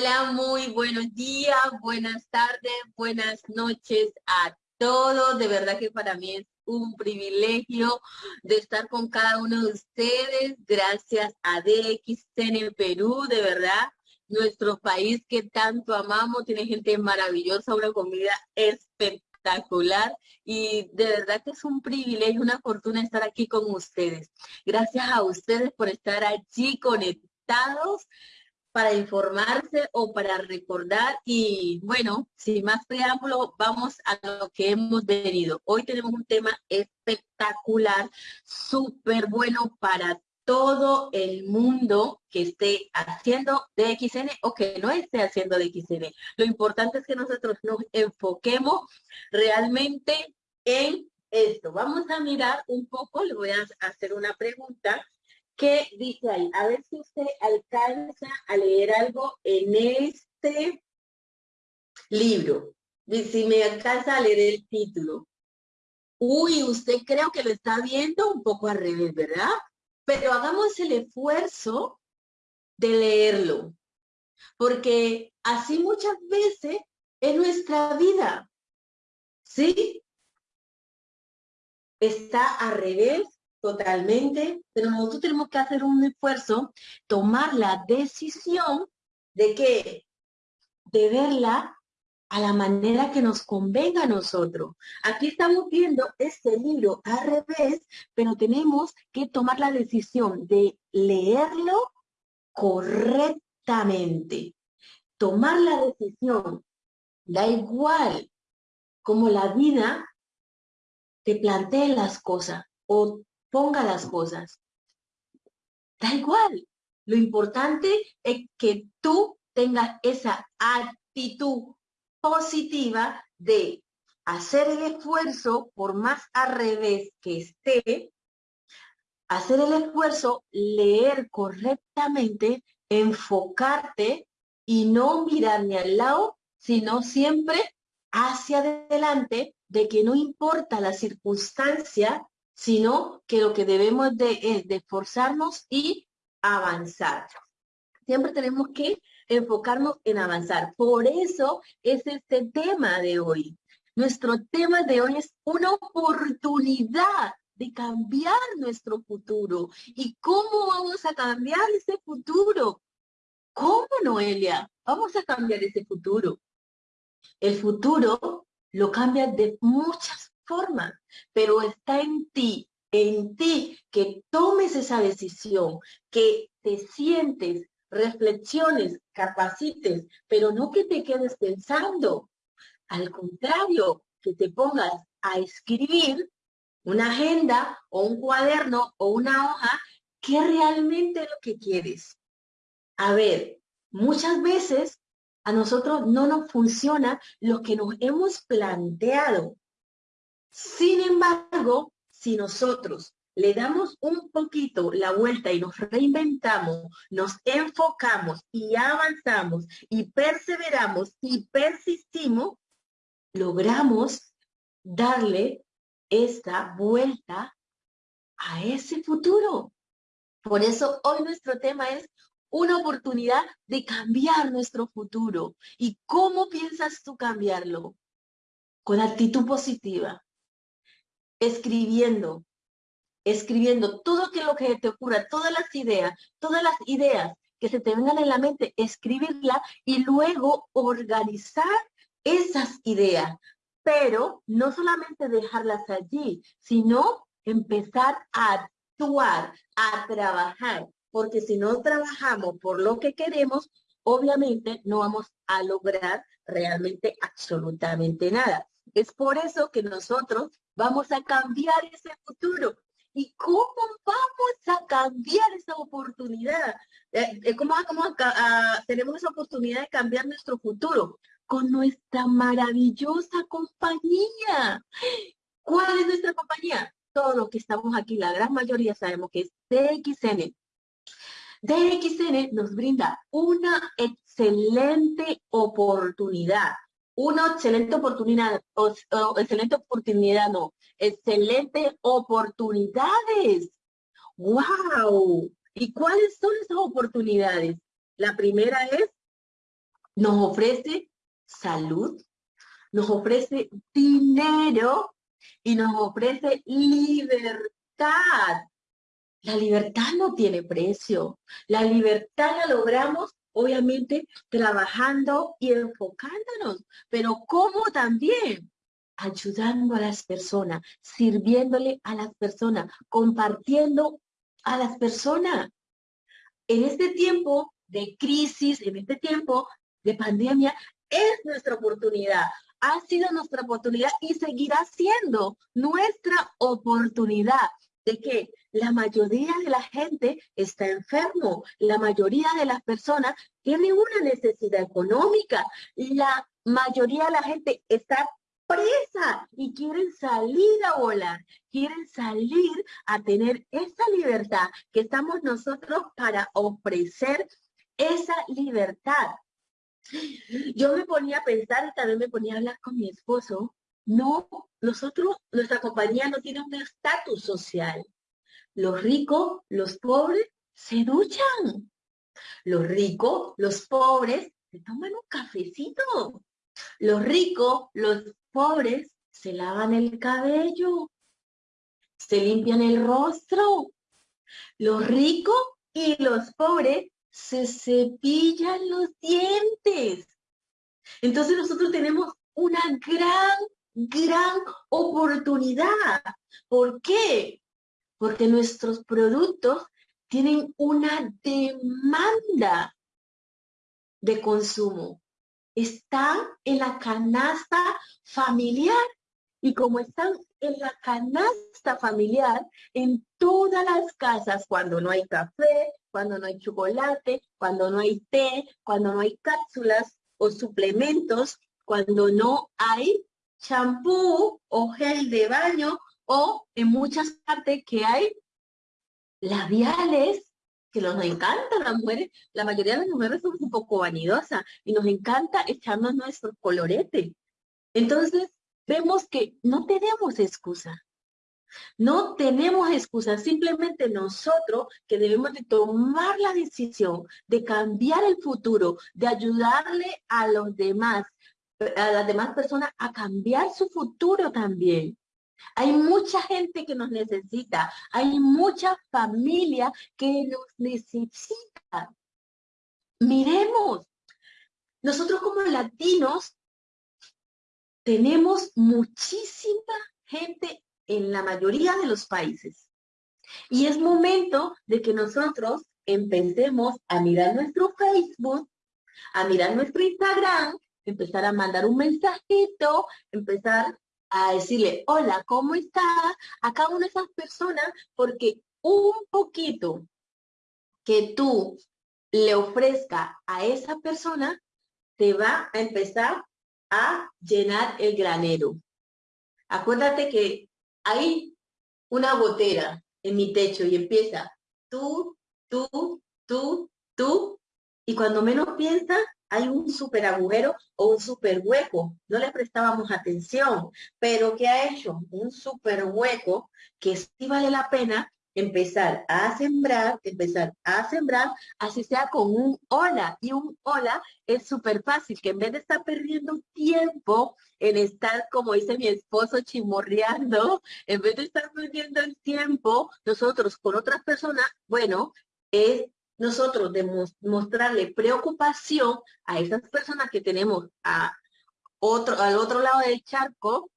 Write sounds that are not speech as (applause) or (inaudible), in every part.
Hola, muy buenos días, buenas tardes, buenas noches a todos. De verdad que para mí es un privilegio de estar con cada uno de ustedes. Gracias a DXN Perú, de verdad. Nuestro país que tanto amamos, tiene gente maravillosa, una comida espectacular y de verdad que es un privilegio, una fortuna estar aquí con ustedes. Gracias a ustedes por estar allí conectados para informarse o para recordar. Y bueno, sin más preámbulo, vamos a lo que hemos venido. Hoy tenemos un tema espectacular, súper bueno para todo el mundo que esté haciendo DXN o que no esté haciendo DXN. Lo importante es que nosotros nos enfoquemos realmente en esto. Vamos a mirar un poco, le voy a hacer una pregunta ¿Qué dice ahí? A ver si usted alcanza a leer algo en este libro. Si me alcanza a leer el título. Uy, usted creo que lo está viendo un poco al revés, ¿verdad? Pero hagamos el esfuerzo de leerlo. Porque así muchas veces es nuestra vida. ¿Sí? Está al revés totalmente, pero nosotros tenemos que hacer un esfuerzo, tomar la decisión de que, de verla a la manera que nos convenga a nosotros. Aquí estamos viendo este libro al revés, pero tenemos que tomar la decisión de leerlo correctamente. Tomar la decisión, da igual como la vida te plantee las cosas o ponga las cosas. Da igual. Lo importante es que tú tengas esa actitud positiva de hacer el esfuerzo, por más al revés que esté, hacer el esfuerzo, leer correctamente, enfocarte y no mirar ni al lado, sino siempre hacia adelante, de que no importa la circunstancia, sino que lo que debemos de es de esforzarnos y avanzar. Siempre tenemos que enfocarnos en avanzar. Por eso es este tema de hoy. Nuestro tema de hoy es una oportunidad de cambiar nuestro futuro. ¿Y cómo vamos a cambiar ese futuro? ¿Cómo, Noelia? Vamos a cambiar ese futuro. El futuro lo cambia de muchas forma, pero está en ti, en ti que tomes esa decisión, que te sientes, reflexiones, capacites, pero no que te quedes pensando. Al contrario, que te pongas a escribir una agenda o un cuaderno o una hoja, ¿qué realmente es lo que quieres? A ver, muchas veces a nosotros no nos funciona lo que nos hemos planteado. Sin embargo, si nosotros le damos un poquito la vuelta y nos reinventamos, nos enfocamos y avanzamos y perseveramos y persistimos, logramos darle esta vuelta a ese futuro. Por eso hoy nuestro tema es una oportunidad de cambiar nuestro futuro. ¿Y cómo piensas tú cambiarlo? Con actitud positiva, escribiendo, escribiendo todo lo que te ocurra, todas las ideas, todas las ideas que se te vengan en la mente, escribirla y luego organizar esas ideas. Pero no solamente dejarlas allí, sino empezar a actuar, a trabajar, porque si no trabajamos por lo que queremos, obviamente no vamos a lograr realmente absolutamente nada. Es por eso que nosotros vamos a cambiar ese futuro. ¿Y cómo vamos a cambiar esa oportunidad? Eh, eh, ¿Cómo, tenemos esa oportunidad de cambiar nuestro futuro? Con nuestra maravillosa compañía. ¿Cuál es nuestra compañía? Todos los que estamos aquí, la gran mayoría sabemos que es DXN. DXN nos brinda una excelente oportunidad una excelente oportunidad, excelente oportunidad, no, excelente oportunidades. ¡Wow! ¿Y cuáles son esas oportunidades? La primera es nos ofrece salud, nos ofrece dinero y nos ofrece libertad. La libertad no tiene precio. La libertad la logramos, obviamente, trabajando y enfocándonos, pero ¿cómo también? Ayudando a las personas, sirviéndole a las personas, compartiendo a las personas. En este tiempo de crisis, en este tiempo de pandemia, es nuestra oportunidad. Ha sido nuestra oportunidad y seguirá siendo nuestra oportunidad de que la mayoría de la gente está enfermo, la mayoría de las personas tienen una necesidad económica, la mayoría de la gente está presa y quieren salir a volar, quieren salir a tener esa libertad que estamos nosotros para ofrecer esa libertad. Yo me ponía a pensar y también me ponía a hablar con mi esposo. No, nosotros, nuestra compañía no tiene un estatus social. Los ricos, los pobres, se duchan. Los ricos, los pobres, se toman un cafecito. Los ricos, los pobres, se lavan el cabello. Se limpian el rostro. Los ricos y los pobres se cepillan los dientes. Entonces nosotros tenemos una gran, gran oportunidad. ¿Por qué? Porque nuestros productos tienen una demanda de consumo. Están en la canasta familiar y como están en la canasta familiar, en todas las casas, cuando no hay café, cuando no hay chocolate, cuando no hay té, cuando no hay cápsulas o suplementos, cuando no hay champú o gel de baño o en muchas partes que hay labiales que nos encantan las mujeres, la mayoría de las mujeres son un poco vanidosas y nos encanta echarnos nuestros coloretes. Entonces, vemos que no tenemos excusa. No tenemos excusa, simplemente nosotros que debemos de tomar la decisión de cambiar el futuro, de ayudarle a los demás, a las demás personas a cambiar su futuro también. Hay mucha gente que nos necesita, hay mucha familia que nos necesita. Miremos, nosotros como latinos tenemos muchísima gente en la mayoría de los países. Y es momento de que nosotros empecemos a mirar nuestro Facebook, a mirar nuestro Instagram, empezar a mandar un mensajito, empezar a decirle, hola, ¿cómo está? A cada una de esas personas, porque un poquito que tú le ofrezca a esa persona, te va a empezar a llenar el granero. Acuérdate que hay una gotera en mi techo y empieza tú, tú, tú, tú, y cuando menos piensa, hay un super agujero o un super hueco. No le prestábamos atención, pero ¿qué ha hecho? Un super hueco que sí vale la pena empezar a sembrar, empezar a sembrar, así sea con un hola. Y un hola es súper fácil, que en vez de estar perdiendo tiempo en estar, como dice mi esposo, chimorreando, en vez de estar perdiendo el tiempo, nosotros con otras personas, bueno, es nosotros mostrarle preocupación a esas personas que tenemos a otro, al otro lado del charco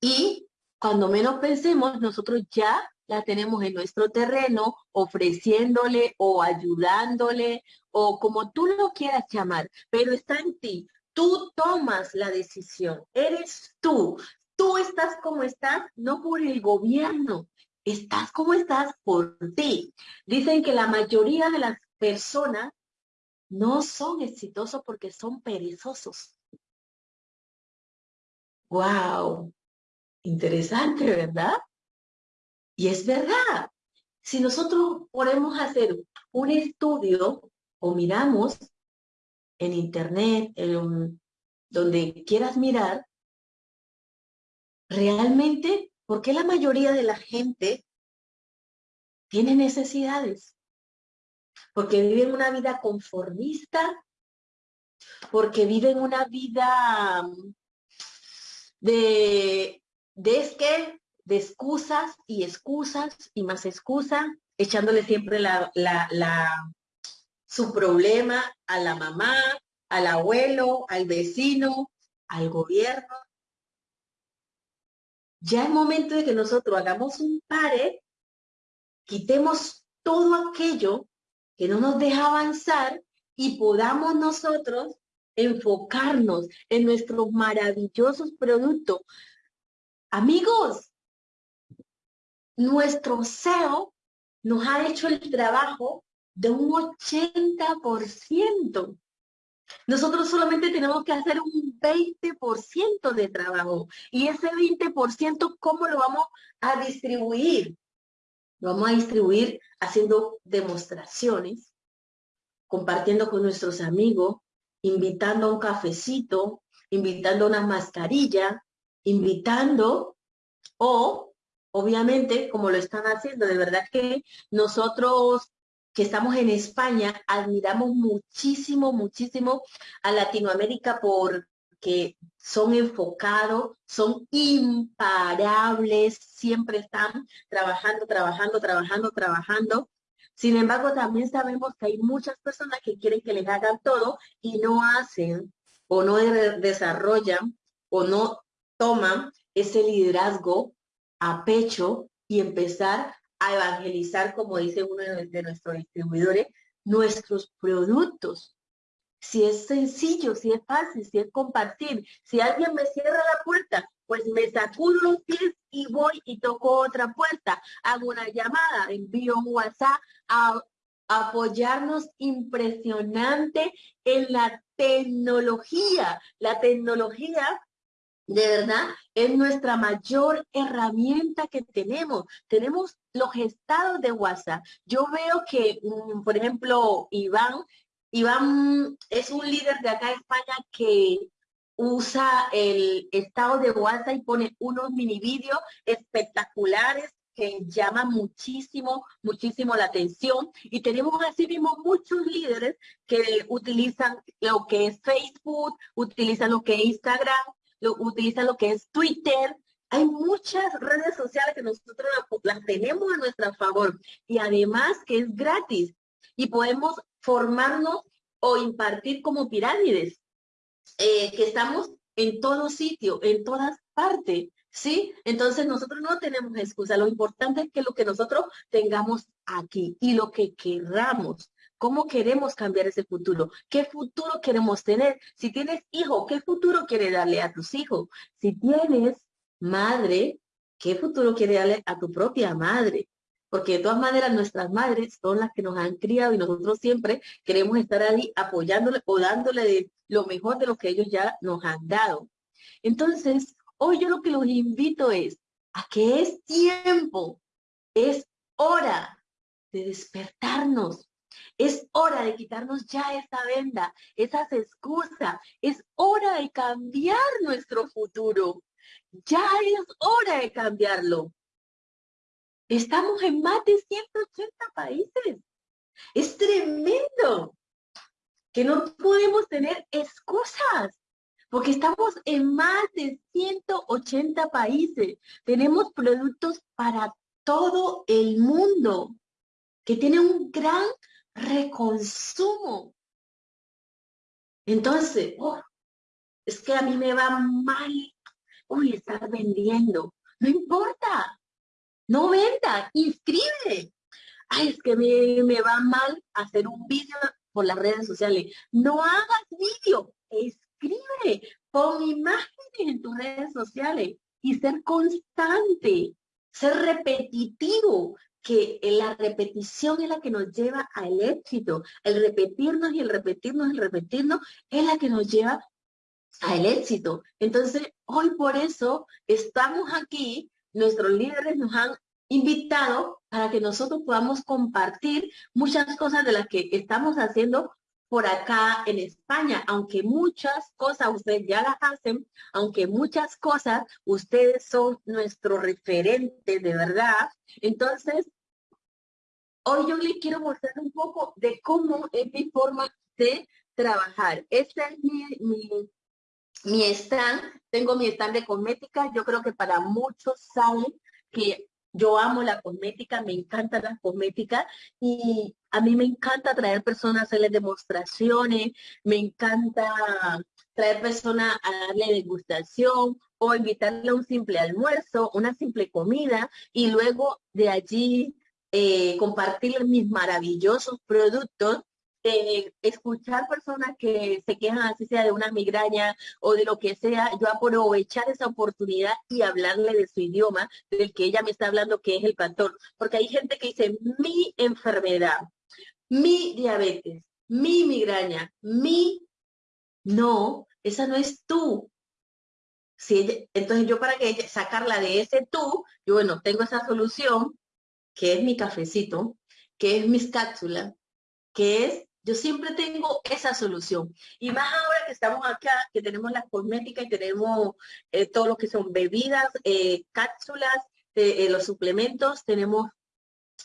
y cuando menos pensemos, nosotros ya la tenemos en nuestro terreno, ofreciéndole o ayudándole o como tú lo quieras llamar, pero está en ti. Tú tomas la decisión, eres tú. Tú estás como estás, no por el gobierno, estás como estás por ti. Dicen que la mayoría de las personas no son exitosos porque son perezosos. Wow, interesante, ¿verdad? Y es verdad. Si nosotros podemos hacer un estudio o miramos en internet, en donde quieras mirar, realmente, ¿por qué la mayoría de la gente tiene necesidades? Porque viven una vida conformista, porque viven una vida mm, de, de es que, de excusas y excusas y más excusas, echándole siempre la, la, su problema a la mamá, al abuelo, al vecino, al gobierno. Ya es momento de que nosotros hagamos un pare, quitemos todo aquello que no nos deja avanzar y podamos nosotros enfocarnos en nuestros maravillosos productos. Amigos, nuestro SEO nos ha hecho el trabajo de un 80%. Nosotros solamente tenemos que hacer un 20% de trabajo. Y ese 20%, ¿cómo lo vamos a distribuir? Lo vamos a distribuir haciendo demostraciones, compartiendo con nuestros amigos, invitando a un cafecito, invitando a una mascarilla, invitando o, obviamente, como lo están haciendo, de verdad que nosotros que estamos en España admiramos muchísimo, muchísimo a Latinoamérica porque son enfocados, son imparables, siempre están trabajando, trabajando, trabajando, trabajando. Sin embargo, también sabemos que hay muchas personas que quieren que les hagan todo y no hacen o no desarrollan o no toman ese liderazgo a pecho y empezar a evangelizar, como dice uno de nuestros distribuidores, nuestros productos. Si es sencillo, si es fácil, si es compartir, si alguien me cierra la puerta, pues me sacudo los pies y voy y toco otra puerta, hago una llamada, envío un WhatsApp a apoyarnos impresionante en la tecnología. La tecnología de verdad, es nuestra mayor herramienta que tenemos. Tenemos los estados de WhatsApp. Yo veo que, mm, por ejemplo, Iván, Iván es un líder de acá de España que usa el estado de WhatsApp y pone unos mini vídeos espectaculares que llaman muchísimo, muchísimo la atención. Y tenemos así mismo muchos líderes que utilizan lo que es Facebook, utilizan lo que es Instagram, lo, utilizan lo que es Twitter. Hay muchas redes sociales que nosotros las tenemos a nuestro favor y además que es gratis y podemos formarnos o impartir como pirámides. Eh, que estamos en todo sitio, en todas partes, ¿sí? Entonces nosotros no tenemos excusa. Lo importante es que lo que nosotros tengamos aquí y lo que queramos. ¿Cómo queremos cambiar ese futuro? ¿Qué futuro queremos tener? Si tienes hijo, ¿qué futuro quieres darle a tus hijos? Si tienes madre, ¿qué futuro quieres darle a tu propia madre? porque de todas maneras nuestras madres son las que nos han criado y nosotros siempre queremos estar ahí apoyándole o dándole de lo mejor de lo que ellos ya nos han dado. Entonces, hoy yo lo que los invito es a que es tiempo, es hora de despertarnos, es hora de quitarnos ya esa venda, esas excusas, es hora de cambiar nuestro futuro. Ya es hora de cambiarlo. Estamos en más de 180 países. Es tremendo que no podemos tener excusas, porque estamos en más de 180 países. Tenemos productos para todo el mundo, que tienen un gran reconsumo. Entonces, oh, es que a mí me va mal. Uy, estar vendiendo. No importa. No venda, inscribe. Ay, es que me, me va mal hacer un vídeo por las redes sociales. No hagas vídeo, escribe, pon imágenes en tus redes sociales y ser constante, ser repetitivo, que la repetición es la que nos lleva al éxito. El repetirnos y el repetirnos, el repetirnos es la que nos lleva al éxito. Entonces, hoy por eso estamos aquí nuestros líderes nos han invitado para que nosotros podamos compartir muchas cosas de las que estamos haciendo por acá en España, aunque muchas cosas ustedes ya las hacen, aunque muchas cosas ustedes son nuestro referente de verdad. Entonces, hoy yo les quiero mostrar un poco de cómo es mi forma de trabajar. Este es mi, mi, mi stand. Tengo mi stand de cosmética. Yo creo que para muchos saben que yo amo la cosmética, me encanta la cosmética y a mí me encanta traer personas a hacerles demostraciones, me encanta traer personas a darle degustación o invitarle a un simple almuerzo, una simple comida y luego de allí eh, compartir mis maravillosos productos eh, escuchar personas que se quejan así sea de una migraña o de lo que sea, yo aprovechar esa oportunidad y hablarle de su idioma, del que ella me está hablando, que es el pastor. Porque hay gente que dice, mi enfermedad, mi diabetes, mi migraña, mi... No, esa no es tú. Si entonces yo para que sacarla de ese tú, yo bueno, tengo esa solución, que es mi cafecito, que es mis cápsulas, que es yo siempre tengo esa solución. Y más ahora que estamos acá, que tenemos las cosméticas y tenemos eh, todo lo que son bebidas, eh, cápsulas, eh, los suplementos, tenemos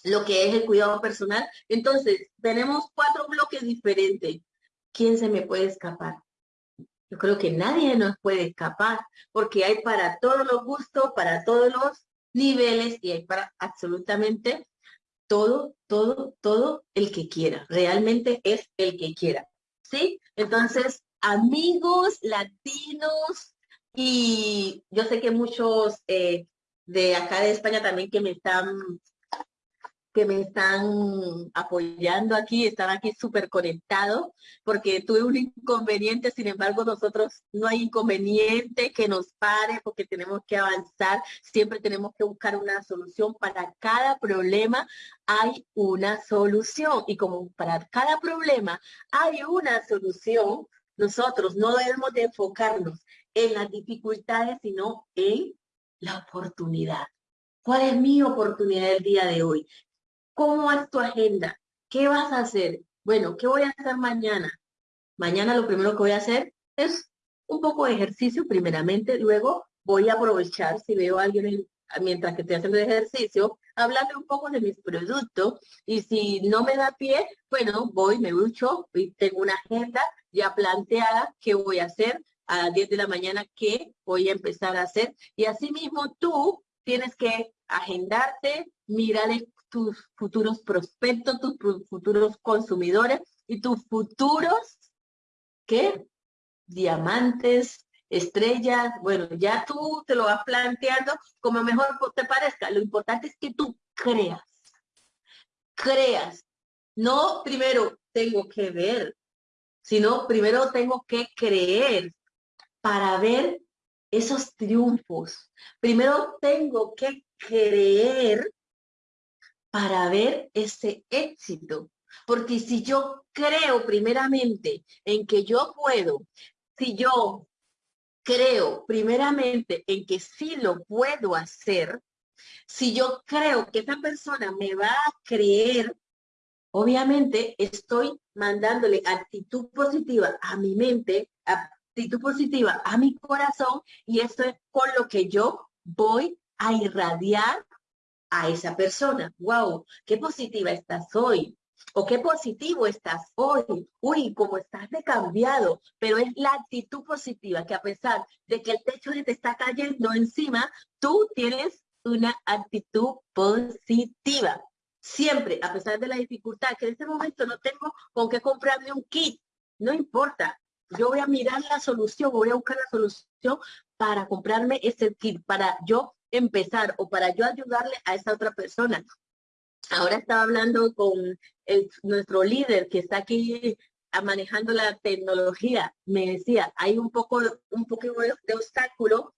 lo que es el cuidado personal. Entonces, tenemos cuatro bloques diferentes. ¿Quién se me puede escapar? Yo creo que nadie nos puede escapar, porque hay para todos los gustos, para todos los niveles y hay para absolutamente todo, todo, todo el que quiera. Realmente es el que quiera. ¿Sí? Entonces, amigos latinos, y yo sé que muchos eh, de acá de España también que me están que me están apoyando aquí, están aquí súper conectados, porque tuve un inconveniente, sin embargo, nosotros no hay inconveniente que nos pare, porque tenemos que avanzar, siempre tenemos que buscar una solución. Para cada problema hay una solución, y como para cada problema hay una solución, nosotros no debemos de enfocarnos en las dificultades, sino en la oportunidad. ¿Cuál es mi oportunidad el día de hoy? ¿Cómo es tu agenda? ¿Qué vas a hacer? Bueno, ¿qué voy a hacer mañana? Mañana lo primero que voy a hacer es un poco de ejercicio primeramente, luego voy a aprovechar si veo a alguien mientras que estoy haciendo ejercicio, hablarle un poco de mis productos y si no me da pie, bueno, voy, me ducho y tengo una agenda ya planteada qué voy a hacer a las 10 de la mañana, qué voy a empezar a hacer y asimismo tú tienes que agendarte, mirar tus futuros prospectos, tus futuros consumidores y tus futuros, ¿qué? Diamantes, estrellas, bueno, ya tú te lo vas planteando como mejor te parezca. Lo importante es que tú creas, creas. No primero tengo que ver, sino primero tengo que creer para ver esos triunfos. Primero tengo que creer para ver ese éxito. Porque si yo creo primeramente en que yo puedo, si yo creo primeramente en que sí lo puedo hacer, si yo creo que esa persona me va a creer, obviamente estoy mandándole actitud positiva a mi mente, actitud positiva a mi corazón y esto es con lo que yo voy a irradiar a esa persona. ¡Wow! ¡Qué positiva estás hoy! O qué positivo estás hoy. Uy, cómo estás de cambiado. Pero es la actitud positiva que a pesar de que el techo te está cayendo encima, tú tienes una actitud positiva. Siempre, a pesar de la dificultad, que en este momento no tengo con qué comprarme un kit, no importa. Yo voy a mirar la solución, voy a buscar la solución para comprarme ese kit, para yo empezar o para yo ayudarle a esa otra persona. Ahora estaba hablando con nuestro líder que está aquí manejando la tecnología. Me decía, hay un poco, un poco de obstáculo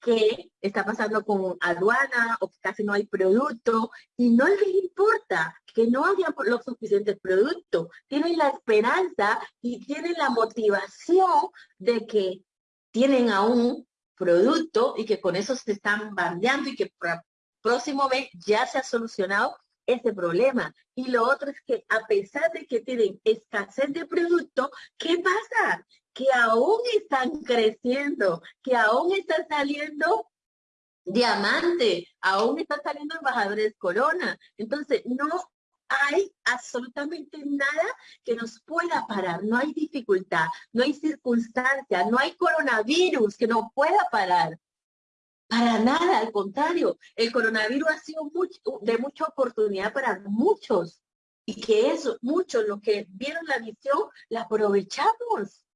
que está pasando con aduana o que casi no hay producto y no les importa que no haya los suficientes productos. Tienen la esperanza y tienen la motivación de que tienen aún producto y que con eso se están bandeando y que próximo mes ya se ha solucionado ese problema. Y lo otro es que a pesar de que tienen escasez de producto, ¿qué pasa? Que aún están creciendo, que aún están saliendo diamante, aún están saliendo embajadores corona. Entonces, no hay absolutamente nada que nos pueda parar, no hay dificultad, no hay circunstancia, no hay coronavirus que nos pueda parar. Para nada, al contrario, el coronavirus ha sido de mucha oportunidad para muchos y que eso, muchos los que vieron la visión, la aprovechamos.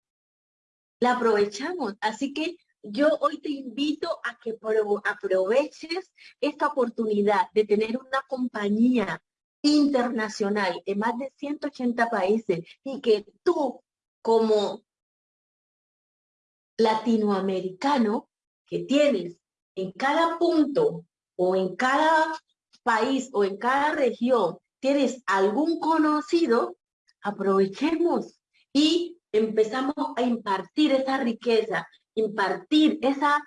La aprovechamos. Así que yo hoy te invito a que aproveches esta oportunidad de tener una compañía internacional en más de 180 países y que tú como latinoamericano que tienes en cada punto o en cada país o en cada región tienes algún conocido, aprovechemos y empezamos a impartir esa riqueza, impartir esa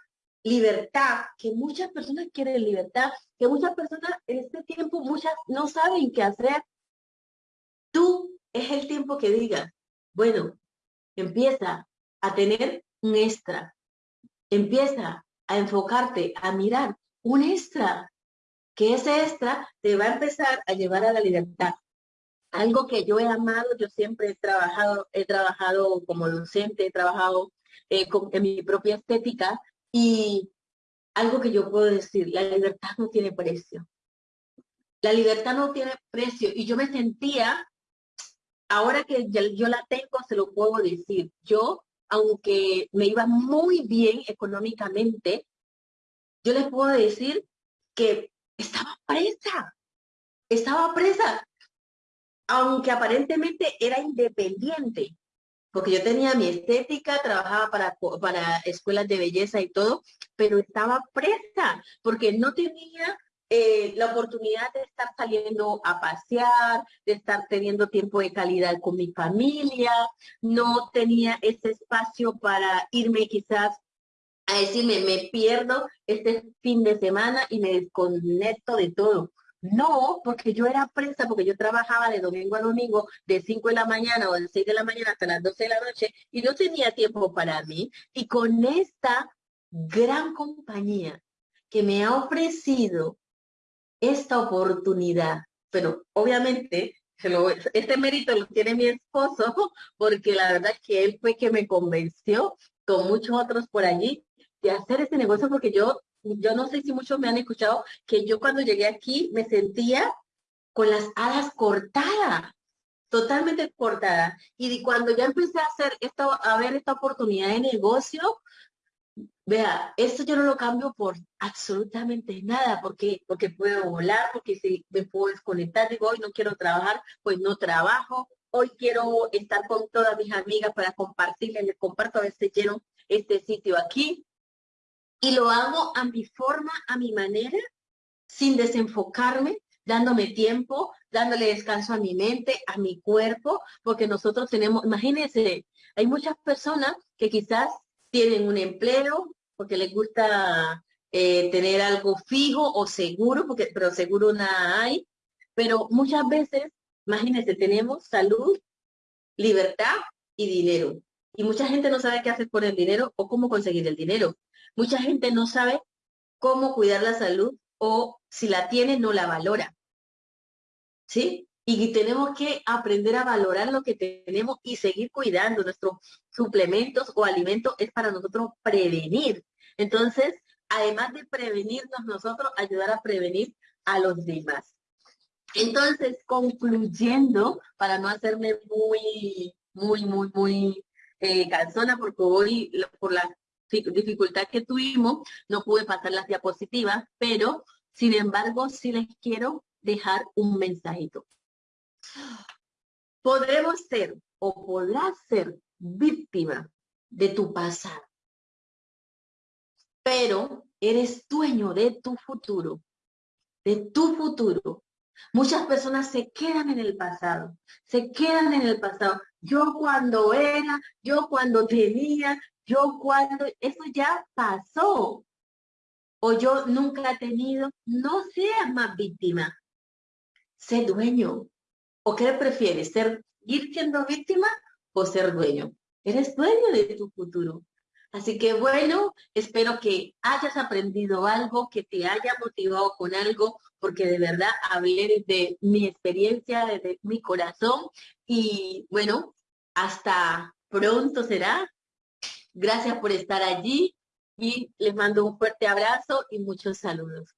libertad, que muchas personas quieren libertad, que muchas personas en este tiempo, muchas no saben qué hacer. Tú es el tiempo que digas, bueno, empieza a tener un extra, empieza a enfocarte, a mirar un extra, que ese extra te va a empezar a llevar a la libertad. Algo que yo he amado, yo siempre he trabajado, he trabajado como docente, he trabajado eh, en mi propia estética y algo que yo puedo decir, la libertad no tiene precio. La libertad no tiene precio. Y yo me sentía, ahora que yo la tengo, se lo puedo decir, yo aunque me iba muy bien económicamente, yo les puedo decir que estaba presa, estaba presa, aunque aparentemente era independiente, porque yo tenía mi estética, trabajaba para, para escuelas de belleza y todo, pero estaba presa, porque no tenía eh, la oportunidad de estar saliendo a pasear, de estar teniendo tiempo de calidad con mi familia, no tenía ese espacio para irme quizás a decirme, me pierdo este fin de semana y me desconecto de todo. No, porque yo era presa, porque yo trabajaba de domingo a domingo, de 5 de la mañana o de 6 de la mañana hasta las 12 de la noche, y no tenía tiempo para mí. Y con esta gran compañía que me ha ofrecido esta oportunidad, pero obviamente este mérito lo tiene mi esposo, (laughs) porque la verdad que él fue que me convenció, con muchos otros por allí, de hacer este negocio, porque yo, yo no sé si muchos me han escuchado, que yo cuando llegué aquí me sentía con las alas cortadas, totalmente cortadas. Y cuando ya empecé a hacer esto, a ver esta oportunidad de negocio, Vea, esto yo no lo cambio por absolutamente nada, porque, porque puedo volar, porque si me puedo desconectar, digo, hoy no quiero trabajar, pues no trabajo, hoy quiero estar con todas mis amigas para compartirles, les comparto a veces lleno este sitio aquí, y lo hago a mi forma, a mi manera, sin desenfocarme, dándome tiempo, dándole descanso a mi mente, a mi cuerpo, porque nosotros tenemos, imagínense, hay muchas personas que quizás tienen un empleo, porque les gusta eh, tener algo fijo o seguro, porque, pero seguro nada hay. Pero muchas veces, imagínense, tenemos salud, libertad y dinero. Y mucha gente no sabe qué hacer con el dinero o cómo conseguir el dinero. Mucha gente no sabe cómo cuidar la salud o si la tiene no la valora. ¿Sí? Y tenemos que aprender a valorar lo que tenemos y seguir cuidando. Nuestros suplementos o alimentos es para nosotros prevenir. Entonces, además de prevenirnos nosotros, ayudar a prevenir a los demás. Entonces, concluyendo, para no hacerme muy, muy, muy, muy eh, cansona, porque hoy, por la dificultad que tuvimos, no pude pasar las diapositivas, pero, sin embargo, sí les quiero dejar un mensajito. Podremos ser o podrás ser víctima de tu pasado, pero eres dueño de tu futuro, de tu futuro. Muchas personas se quedan en el pasado, se quedan en el pasado. Yo cuando era, yo cuando tenía, yo cuando, eso ya pasó, o yo nunca he tenido, no seas más víctima, sé dueño. ¿O qué prefieres, ser, ir siendo víctima o ser dueño? Eres dueño de tu futuro. Así que bueno, espero que hayas aprendido algo, que te haya motivado con algo, porque de verdad hablé de mi experiencia, de mi corazón. Y bueno, hasta pronto será Gracias por estar allí y les mando un fuerte abrazo y muchos saludos.